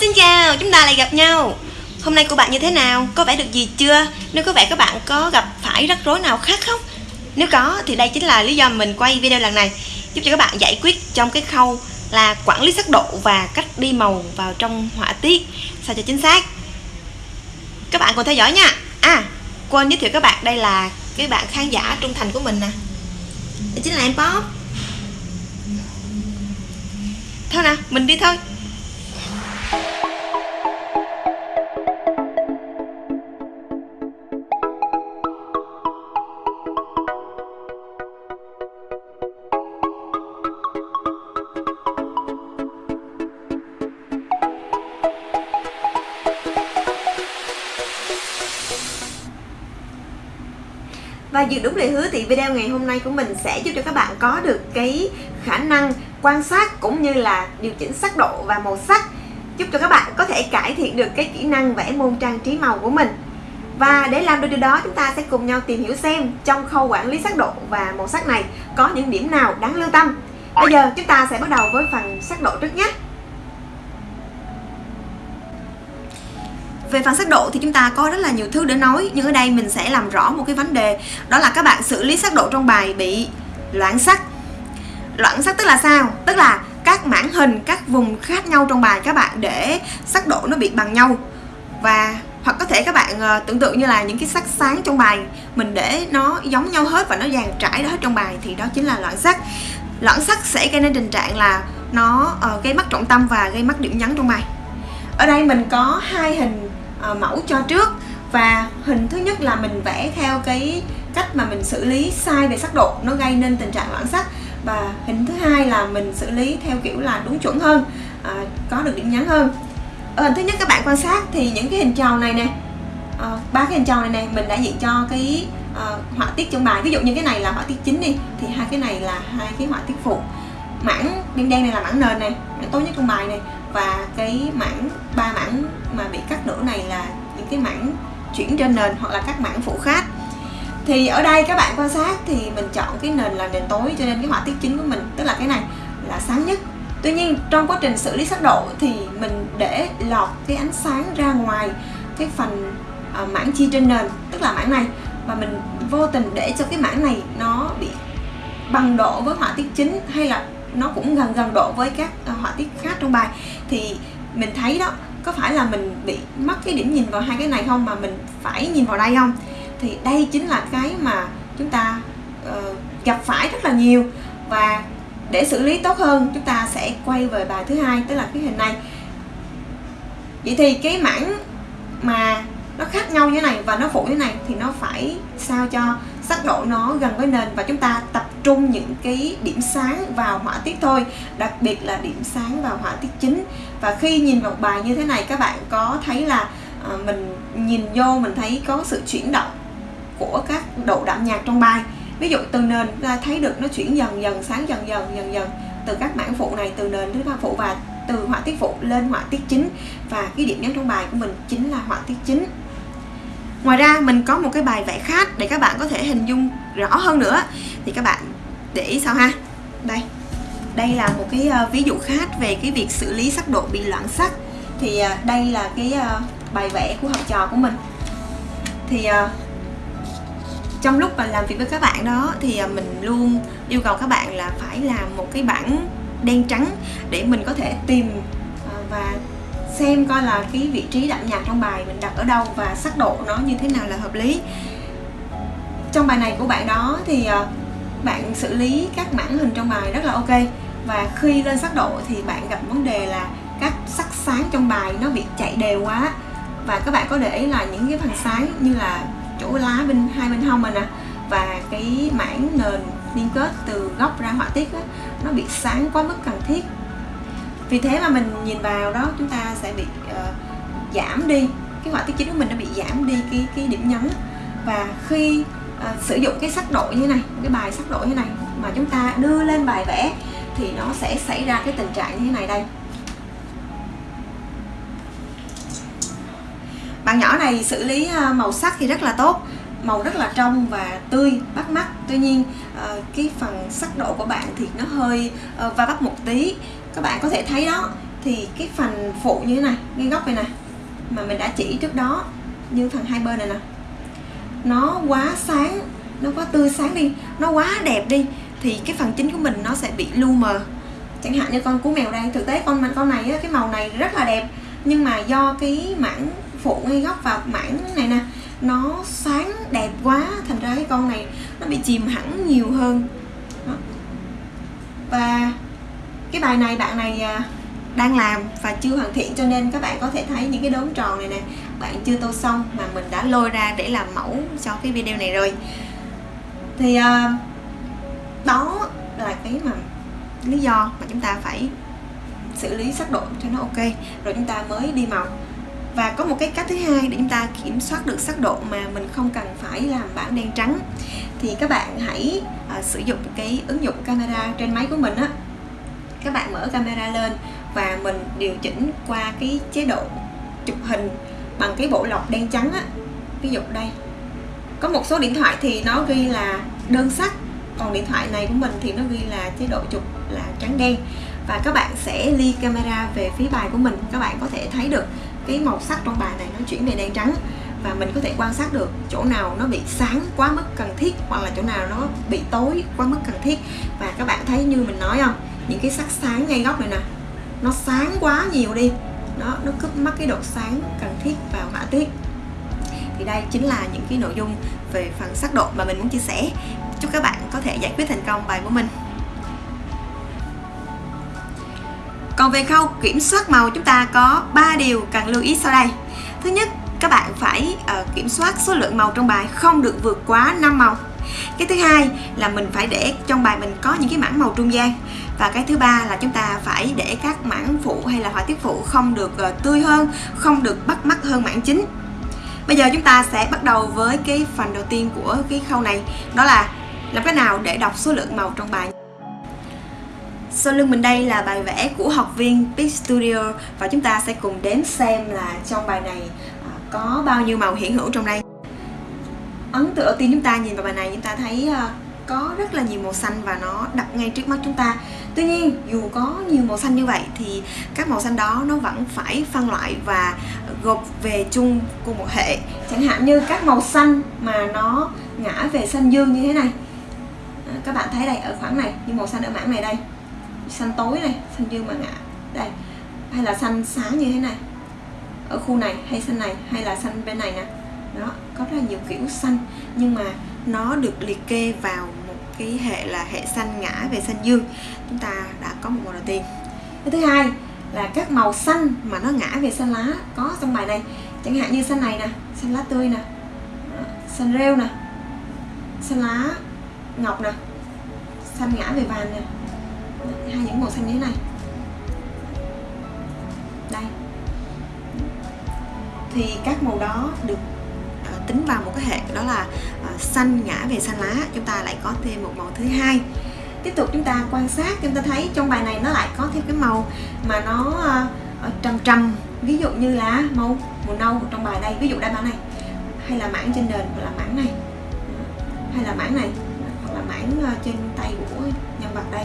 xin chào, chúng ta lại gặp nhau. Hôm nay của bạn như thế nào? Có vẻ được gì chưa? Nếu có vẻ các bạn có gặp phải rắc rối nào khác không? Nếu có thì đây chính là lý do mình quay video lần này Giúp cho các bạn giải quyết trong cái khâu là quản lý sắc độ và cách đi màu vào trong họa tiết. Sao cho chính xác? Các bạn cùng theo dõi nha. À, quên giới thiệu các bạn đây là cái bạn khán giả trung thành của mình nè. Đây chính là em Pop Thôi nào, mình đi thôi. Và đúng lời hứa thì video ngày hôm nay của mình sẽ giúp cho các bạn có được cái khả năng quan sát cũng như là điều chỉnh sắc độ và màu sắc, giúp cho các bạn có thể cải thiện được cái kỹ năng vẽ môn trang trí màu của mình. Và để làm được điều đó, chúng ta sẽ cùng nhau tìm hiểu xem trong khâu quản lý sắc độ và màu sắc này có những điểm nào đáng lưu tâm. Bây giờ chúng ta sẽ bắt đầu với phần sắc độ trước nhé. Về phần sắc độ thì chúng ta có rất là nhiều thứ để nói Nhưng ở đây mình sẽ làm rõ một cái vấn đề Đó là các bạn xử lý sắc độ trong bài bị loãng sắc. Loãng sắc tức là sao? Tức là các mảng hình, các vùng khác nhau trong bài các bạn để sắc độ nó bị bằng nhau. Và hoặc có thể các bạn ờ, tưởng tượng như là những cái sắc sáng trong bài mình để nó giống nhau hết và nó dàn trải hết trong bài thì đó chính là loãng sắc. Loãng sắc sẽ gây nên tình trạng là nó uh, gây mất trọng tâm và gây mất điểm nhấn trong bài. Ở đây mình có hai hình uh, mẫu cho trước. Và hình thứ nhất là mình vẽ theo cái cách mà mình xử lý sai về sắc độ nó gây nên tình trạng loãng sắc. Và hình thứ hai là mình xử lý theo kiểu là đúng chuẩn hơn à, có được điểm nhấn hơn. Ở hình thứ nhất các bạn quan sát thì những cái hình tròn này nè ba cái hình tròn này nè mình đã diện cho cái à, họa tiết trong bài. Ví dụ như cái này là họa tiết chính đi thì hai cái này là hai cái họa tiết phụ. Mảng đen đen này là mảng nền này mảng tối nhất trong bài này và cái mảng ba mảng mà bị cắt nửa này là những cái mảng chuyển trên nền hoặc là các mảng phụ khác. Thì ở đây các bạn quan sát thì mình chọn cái nền là nền tối cho nên cái họa tiết chính của mình tức là cái này là sáng nhất. Tuy nhiên trong quá trình xử lý sắc độ thì mình để lọt cái ánh sáng ra ngoài cái phần uh, mảng chi trên nền tức là mảng này. Và mình vô tình để cho cái mảng này nó bị bằng độ với họa tiết chính hay là nó cũng gần gần độ với các ờ, họa tiết khác trong bài thì mình thấy đó có phải là mình bị mất cái điểm nhìn vào hai cái này không mà mình phải nhìn vào đây không? Thì đây chính là cái mà chúng ta uh, gặp phải rất là nhiều. Và để xử lý tốt hơn chúng ta sẽ quay về bài thứ hai tức là cái hình này. Vậy thì cái mảng mà nó khác nhau như thế này và nó phụ như thế này thì nó phải sao cho sắc độ nó gần với nền và chúng ta tập trung những cái điểm sáng vào họa tiết thôi đặc biệt là điểm sáng vào họa tiết chính. Và khi nhìn vào bài như thế này các bạn có thấy là à, mình nhìn vô mình thấy có sự chuyển động của các độ đậm nhạt trong bài. Ví dụ từ nền ta thấy được nó chuyển dần dần sáng dần dần dần dần. Từ các mảng phụ này từ nền đến mảng phụ và từ họa tiết phụ lên họa tiết chính. Và cái điểm nhấn trong bài của mình chính là họa tiết chính ngoài ra, mình có một cái bài vẽ khác để các bạn có thể hình dung rõ hơn nữa. Thì các bạn để ý sao ha? Đây. Đây là một cái ờ, ví dụ khác về cái việc xử lý sắc độ bị loãng sắc. Thì ờ, đây là cái ờ, bài vẽ của học trò của mình. Thì trong lúc mà làm việc với các bạn đó, thì mình luôn yêu cầu các bạn là phải làm một cái bảng đen trắng để mình có thể tìm và xem coi là cái vị trí đậm nhạt trong bài mình đặt ở đâu và sắc độ nó như thế nào là hợp lý. Trong bài này của bạn đó thì ờ, bạn xử lý các mảng hình trong bài rất là ok. Và khi lên sắc độ thì bạn gặp vấn đề là các sắc sáng trong bài nó bị chạy đều quá. Và các bạn có để ý là những cái phần sáng như là chỗ lá bên hai bên hông mình nè và cái mảng nền liên kết từ góc ra họa tiết á, nó bị sáng quá mức cần thiết vì thế mà mình nhìn vào đó chúng ta sẽ bị uh, giảm đi. Cái họa tiết chính của mình nó bị giảm đi cái cái điểm nhấn. Và khi uh, sử dụng cái sắc độ như thế này cái bài sắc độ như thế này mà chúng ta đưa lên bài vẽ thì nó sẽ xảy ra cái tình trạng như thế này đây. Bạn nhỏ này xử lý ờ, màu sắc thì rất là tốt màu rất là trong và tươi bắt mắt. Tuy nhiên cái phần sắc độ của bạn thì nó hơi va vấp một tí các bạn có thể thấy đó, thì cái phần phụ như thế này ngay góc này nè, mà mình đã chỉ trước đó, như phần hai bên này nè. Nó quá sáng, nó quá tươi sáng đi, nó quá đẹp đi, thì cái phần chính của mình nó sẽ bị lu mờ. Chẳng hạn như con cú mèo đây thực tế, con con này cái màu này rất là đẹp, nhưng mà do cái mảng phụ ngay góc và mảng này nè, nó sáng đẹp quá, thành ra cái con này nó bị chìm hẳn nhiều hơn. Đó. và cái bài này bạn này à, đang làm và chưa hoàn thiện cho nên các bạn có thể thấy những cái đốm tròn này nè. Bạn chưa tô xong mà mình đã lôi ra để làm mẫu cho cái video này rồi. Thì uh, đó là cái mà lý do mà chúng ta phải xử lý sắc độ cho nó ok. Rồi chúng ta mới đi màu. Và có một cái cách thứ hai để chúng ta kiểm soát được sắc độ mà mình không cần phải làm bảng đen trắng. Thì các bạn hãy uh, sử dụng cái ứng dụng camera trên máy của mình á các bạn mở camera lên và mình điều chỉnh qua cái chế độ chụp hình bằng cái bộ lọc đen trắng á. Ví dụ đây, có một số điện thoại thì nó ghi là đơn sắc, còn điện thoại này của mình thì nó ghi là chế độ chụp là trắng đen. Và các bạn sẽ ly camera về phía bài của mình, các bạn có thể thấy được cái màu sắc trong bài này nó chuyển về đen trắng và mình có thể quan sát được chỗ nào nó bị sáng quá mức cần thiết hoặc là chỗ nào nó bị tối quá mức cần thiết. Và các bạn thấy như mình nói không? Những cái sắc sáng ngay góc này nè. Nó sáng quá nhiều đi. Nó nó cướp mất cái độ sáng cần thiết vào họa tiết. Thì đây chính là những cái nội dung về phần sắc độ mà mình muốn chia sẻ. Chúc các bạn có thể giải quyết thành công bài của mình. Còn về khâu kiểm soát màu chúng ta có 3 điều cần lưu ý sau đây. Thứ nhất các bạn phải uh, kiểm soát số lượng màu trong bài không được vượt quá 5 màu cái thứ hai là mình phải để trong bài mình có những cái mảng màu trung gian. Và cái thứ ba là chúng ta phải để các mảng phụ hay là họa tiết phụ không được ờ, tươi hơn, không được bắt mắt hơn mảng chính. Bây giờ chúng ta sẽ bắt đầu với cái phần đầu tiên của cái khâu này, đó là làm cách nào để đọc số lượng màu trong bài. Sau lưng mình đây là bài vẽ của học viên Peak Studio và chúng ta sẽ cùng đến xem là trong bài này ờ, có bao nhiêu màu hiện hữu trong đây ấn tượng đầu tiên chúng ta nhìn vào bài này, chúng ta thấy ờ, có rất là nhiều màu xanh và nó đập ngay trước mắt chúng ta. Tuy nhiên, dù có nhiều màu xanh như vậy thì các màu xanh đó nó vẫn phải phân loại và gộp về chung cùng một hệ. Chẳng hạn như các màu xanh mà nó ngã về xanh dương như thế này. Ờ, các bạn thấy đây, ở khoảng này, như màu xanh ở mảng này đây. Xanh tối này, xanh dương mà ngã đây. Hay là xanh sáng như thế này. Ở khu này hay xanh này, hay là xanh bên này nè đó, có rất là nhiều kiểu xanh, nhưng mà nó được liệt kê vào một cái hệ là hệ xanh ngã về xanh dương. Chúng ta đã có một màu đầu tiên. Cái thứ hai là các màu xanh mà nó ngã về xanh lá có trong bài này. Chẳng hạn như xanh này nè, xanh lá tươi nè xanh rêu nè, xanh lá ngọc nè, xanh ngã về vàng nè. Hai những màu xanh như thế này. Đây. Thì các màu đó được tính vào một cái hệ đó là uh, xanh ngã về xanh lá chúng ta lại có thêm một màu thứ hai. Tiếp tục chúng ta quan sát chúng ta thấy trong bài này nó lại có thêm cái màu mà nó uh, trầm trầm ví dụ như là màu màu nâu trong bài đây ví dụ đây bản này. Hay là mảng trên nền hoặc là mảng này. Hay là mảng này hoặc là mảng ờ, trên tay của nhân vật đây.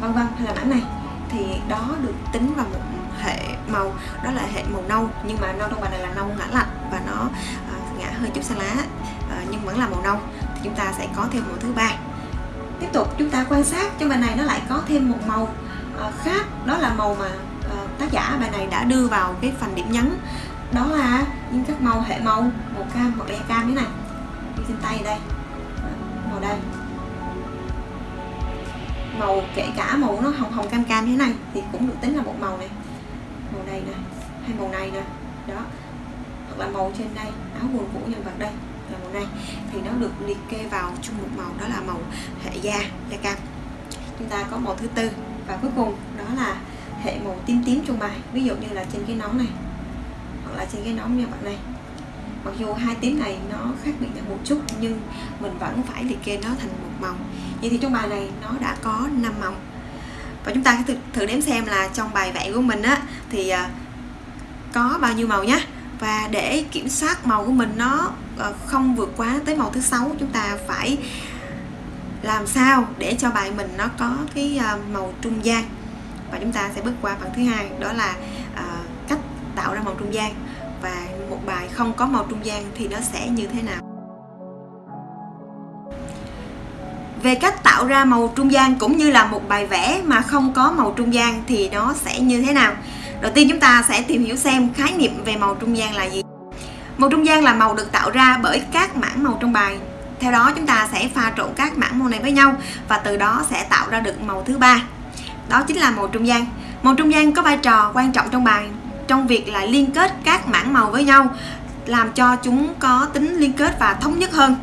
Vân vân hay là mảng này. Thì đó được tính vào một hệ màu đó là hệ màu nâu nhưng mà nâu trong bài này là nâu ngã lạnh và nó à, hơi chút xa lá ờ, nhưng vẫn là màu nâu. Thì chúng ta sẽ có thêm màu thứ ba. Tiếp tục, chúng ta quan sát trong bài này nó lại có thêm một màu ờ, khác. Đó là màu mà ờ, tác giả bài này đã đưa vào cái phần điểm nhấn. Đó là những các màu, hệ màu màu cam màu be cam thế này. Như trên tay đây. Màu đây. Màu kể cả màu nó hồng hồng cam cam như thế này thì cũng được tính là một màu này. Màu này nè hay màu này nè. Đó là màu trên đây áo quần của nhân vật đây là màu này. Thì nó được liệt kê vào chung một màu đó là màu hệ da da cam. Chúng ta có màu thứ tư và cuối cùng đó là hệ màu tím tím trong bài ví dụ như là trên cái nón này hoặc là trên cái nón nhân vật này. Mặc dù hai tím này nó khác biệt nhau một chút nhưng mình vẫn phải liệt kê nó thành một màu. Vậy thì trong bài này nó đã có 5 màu. Và chúng ta thử, thử đếm xem là trong bài vẽ của mình á thì à, có bao nhiêu màu nhé và để kiểm soát màu của mình nó ờ, không vượt quá tới màu thứ sáu, chúng ta phải làm sao để cho bài mình nó có cái ờ, màu trung gian. Và chúng ta sẽ bước qua phần thứ hai, đó là ờ, cách tạo ra màu trung gian. Và một bài không có màu trung gian thì nó sẽ như thế nào? Về cách tạo ra màu trung gian cũng như là một bài vẽ mà không có màu trung gian thì nó sẽ như thế nào? Đầu tiên chúng ta sẽ tìm hiểu xem khái niệm về màu trung gian là gì. Màu trung gian là màu được tạo ra bởi các mảng màu trong bài. Theo đó, chúng ta sẽ pha trộn các mảng màu này với nhau và từ đó sẽ tạo ra được màu thứ ba. Đó chính là màu trung gian. Màu trung gian có vai trò quan trọng trong bài, trong việc là liên kết các mảng màu với nhau, làm cho chúng có tính liên kết và thống nhất hơn.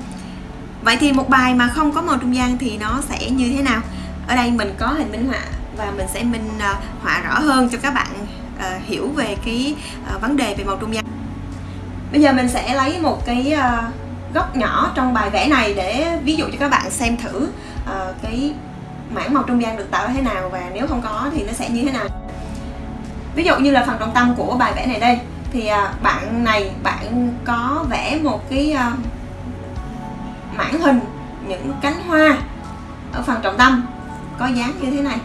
Vậy thì một bài mà không có màu trung gian thì nó sẽ như thế nào? Ở đây mình có hình minh họa và mình sẽ minh ờ, họa rõ hơn cho các bạn uh, hiểu về cái uh, vấn đề về màu trung gian. Bây giờ mình sẽ lấy một cái uh, góc nhỏ trong bài vẽ này để ví dụ cho các bạn xem thử uh, cái mảng màu trung gian được tạo ra thế nào và nếu không có thì nó sẽ như thế nào. Ví dụ như là phần trọng tâm của bài vẽ này đây thì uh, bạn này bạn có vẽ một cái uh, mảng hình những cánh hoa ở phần trọng tâm có dáng như thế này.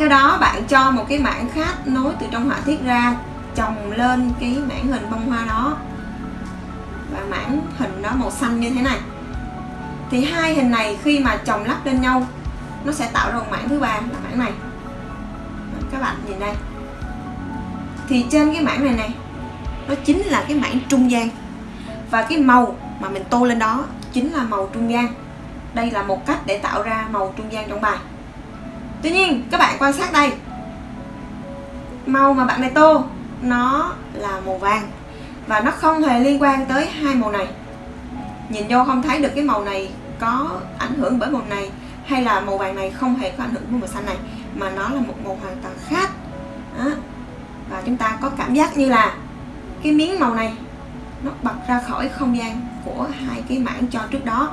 Theo đó, bạn cho một cái mảng khác nối từ trong họa tiết ra, chồng lên cái mảng hình bông hoa đó. Và mảng hình đó màu xanh như thế này. Thì hai hình này khi mà chồng lắp lên nhau, nó sẽ tạo ra một mảng thứ ba, là mảng này. Các bạn nhìn đây. Thì trên cái mảng này này, nó chính là cái mảng trung gian. Và cái màu mà mình tô lên đó chính là màu trung gian. Đây là một cách để tạo ra màu trung gian trong bài tuy nhiên, các bạn quan sát đây. Màu mà bạn này tô, nó là màu vàng và nó không hề liên quan tới hai màu này. Nhìn vô không thấy được cái màu này có ảnh hưởng bởi màu này hay là màu vàng này không hề có ảnh hưởng bởi màu xanh này, mà nó là một màu hoàn toàn khác. Đó. và chúng ta có cảm giác như là cái miếng màu này nó bật ra khỏi không gian của hai cái mảng cho trước đó.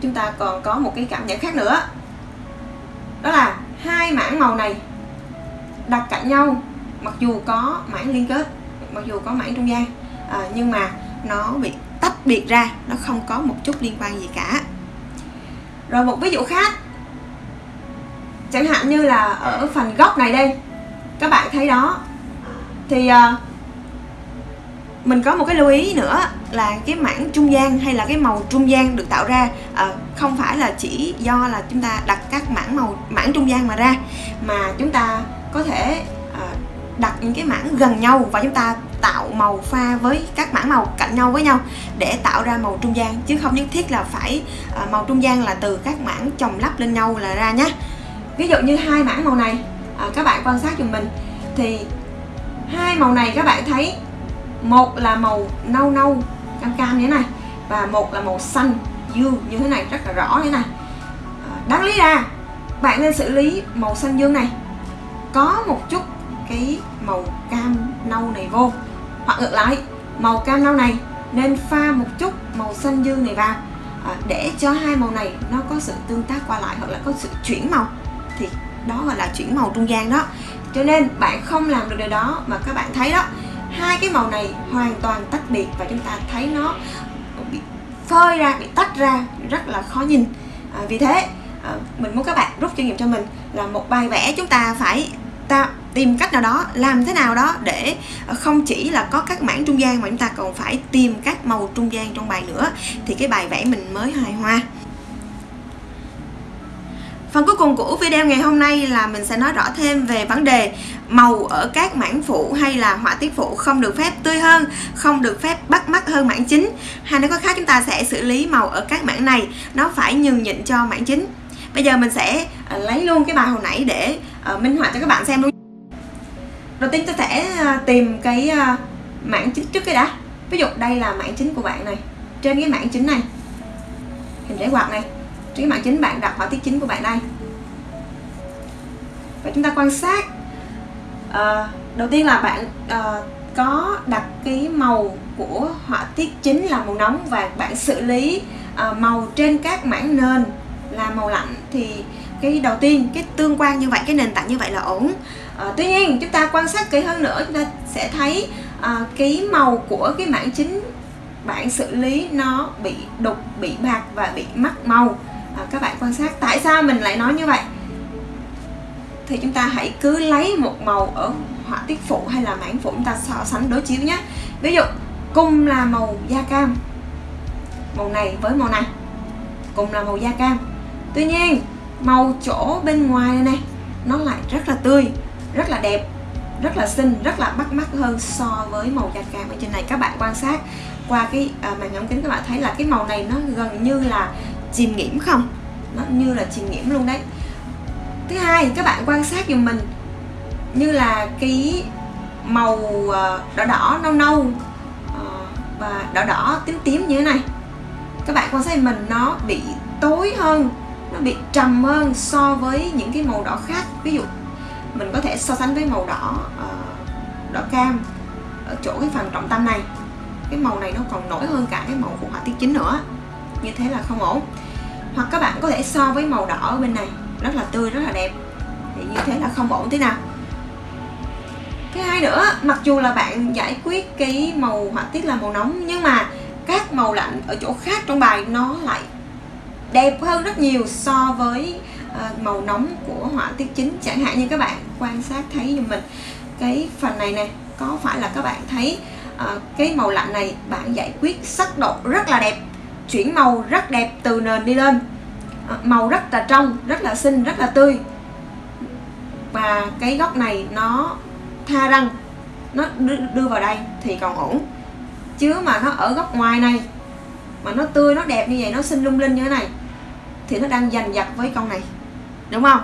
Chúng ta còn có một cái cảm nhận khác nữa đó là hai mảng màu này đặt cạnh nhau mặc dù có mảng liên kết mặc dù có mảng trung gian à, nhưng mà nó bị tách biệt ra nó không có một chút liên quan gì cả. Rồi một ví dụ khác chẳng hạn như là ở phần góc này đây các bạn thấy đó thì uh, mình có một cái lưu ý nữa là cái mảng trung gian hay là cái màu trung gian được tạo ra à, không phải là chỉ do là chúng ta đặt các mảng màu mảng trung gian mà ra mà chúng ta có thể à, đặt những cái mảng gần nhau và chúng ta tạo màu pha với các mảng màu cạnh nhau với nhau để tạo ra màu trung gian chứ không nhất thiết là phải à, màu trung gian là từ các mảng chồng lắp lên nhau là ra nhé ví dụ như hai mảng màu này à, các bạn quan sát giùm mình thì hai màu này các bạn thấy một là màu nâu nâu cam cam như thế này và một là màu xanh dương như thế này rất là rõ như thế này. À, đáng lý ra bạn nên xử lý màu xanh dương này. Có một chút cái màu cam nâu này vô. Hoặc ngược lại màu cam nâu này nên pha một chút màu xanh dương này vào. À, để cho hai màu này nó có sự tương tác qua lại hoặc là có sự chuyển màu thì đó gọi là chuyển màu trung gian đó. Cho nên bạn không làm được điều đó mà các bạn thấy đó hai cái màu này hoàn toàn tách biệt và chúng ta thấy nó bị phơi ra bị tách ra rất là khó nhìn. À, vì thế à, mình muốn các bạn rút kinh nghiệm cho mình là một bài vẽ chúng ta phải ta tìm cách nào đó làm thế nào đó để không chỉ là có các mảng trung gian mà chúng ta còn phải tìm các màu trung gian trong bài nữa. Thì cái bài vẽ mình mới hài hòa. Phần cuối cùng của video ngày hôm nay là mình sẽ nói rõ thêm về vấn đề màu ở các mảng phụ hay là họa tiết phụ không được phép tươi hơn, không được phép bắt mắt hơn mảng chính. Hay nói có khác chúng ta sẽ xử lý màu ở các mảng này nó phải nhường nhịn cho mảng chính. Bây giờ mình sẽ ờ, lấy luôn cái bài hồi nãy để ờ, minh họa cho các bạn xem luôn. Đầu tiên tôi sẽ ờ, tìm cái mảng chính trước cái đã. Ví dụ đây là mảng chính của bạn này. Trên cái mảng chính này hình rễ quạt này trên cái chính bạn đặt họa tiết chính của bạn đây. Và chúng ta quan sát à, đầu tiên là bạn à, có đặt cái màu của họa tiết chính là màu nóng và bạn xử lý à, màu trên các mảng nền là màu lạnh. Thì cái đầu tiên cái tương quan như vậy cái nền tảng như vậy là ổn. À, tuy nhiên chúng ta quan sát kỹ hơn nữa chúng ta sẽ thấy à, cái màu của cái mảng chính bạn xử lý nó bị đục bị bạc và bị mất màu à, các bạn quan sát. Tại sao mình lại nói như vậy? Thì chúng ta hãy cứ lấy một màu ở họa tiết phụ hay là mảng phụ chúng ta so sánh đối chiếu nhé. Ví dụ cùng là màu da cam. Màu này với màu này. Cùng là màu da cam. Tuy nhiên màu chỗ bên ngoài này, này nó lại rất là tươi rất là đẹp rất là xinh rất là bắt mắt hơn so với màu da cam ở trên này. Các bạn quan sát qua cái à, màn ống kính các bạn thấy là cái màu này nó gần như là chìm nghiễm không? Nó như là chìm nghiễm luôn đấy. Thứ hai, các bạn quan sát giùm mình. Như là cái màu ờ, đỏ đỏ, nâu nâu ờ, và đỏ đỏ, tím tím như thế này. Các bạn quan sát mình, nó bị tối hơn, nó bị trầm hơn so với những cái màu đỏ khác. Ví dụ, mình có thể so sánh với màu đỏ ờ, đỏ cam ở chỗ cái phần trọng tâm này. Cái màu này nó còn nổi hơn cả cái màu của họa tiết chính nữa như thế là không ổn. Hoặc các bạn có thể so với màu đỏ ở bên này rất là tươi rất là đẹp. Thì như thế là không ổn thế nào. Thứ hai nữa mặc dù là bạn giải quyết cái màu họa tiết là màu nóng nhưng mà các màu lạnh ở chỗ khác trong bài nó lại đẹp hơn rất nhiều so với uh, màu nóng của họa tiết chính. Chẳng hạn như các bạn quan sát thấy giùm mình cái phần này nè có phải là các bạn thấy uh, cái màu lạnh này bạn giải quyết sắc độ rất là đẹp chuyển màu rất đẹp từ nền đi lên. Ờ, màu rất là trong, rất là xinh, rất là tươi. Và cái góc này nó tha răng, nó đưa vào đây thì còn ổn. Chứ mà nó ở góc ngoài này, mà nó tươi, nó đẹp như vậy, nó xinh lung linh như thế này, thì nó đang giành giật với con này. Đúng không?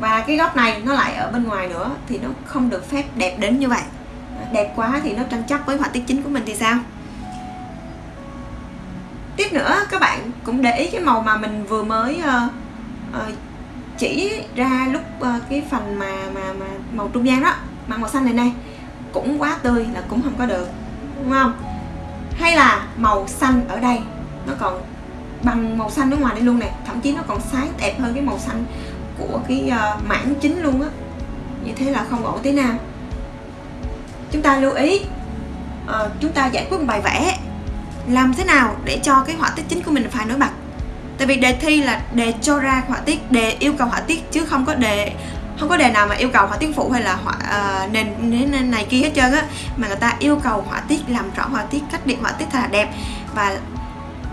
Và cái góc này nó lại ở bên ngoài nữa, thì nó không được phép đẹp đến như vậy. Ờ, đẹp quá thì nó tranh chấp với họa tiết chính của mình thì sao? Tiếp nữa các bạn cũng để ý cái màu mà mình vừa mới uh, uh, chỉ ra lúc uh, cái phần mà mà mà màu trung gian đó mà màu xanh này này cũng quá tươi là cũng không có được đúng không? Hay là màu xanh ở đây nó còn bằng màu xanh ở ngoài đây luôn nè thậm chí nó còn sáng đẹp hơn cái màu xanh của cái uh, mảng chính luôn á. Như thế là không ổn tí nào. Chúng ta lưu ý uh, chúng ta giải quyết một bài vẽ làm thế nào để cho cái họa tiết chính của mình phải nổi bật? Tại vì đề thi là đề cho ra họa tiết đề yêu cầu họa tiết chứ không có đề không có đề nào mà yêu cầu họa tiết phụ hay là họa uh, nền, nền này kia hết trơn á. Mà người ta yêu cầu họa tiết làm rõ họa tiết cách điện họa tiết thật là đẹp. Và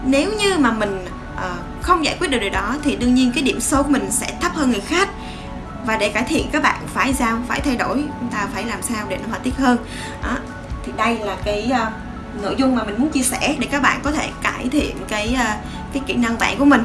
nếu như mà mình uh, không giải quyết được điều đó thì đương nhiên cái điểm số của mình sẽ thấp hơn người khác. Và để cải thiện các bạn phải sao? Phải thay đổi chúng ta phải làm sao để nó họa tiết hơn? Đó. thì đây là cái uh, nội dung mà mình muốn chia sẻ để các bạn có thể cải thiện cái à, cái kỹ năng vẽ của mình.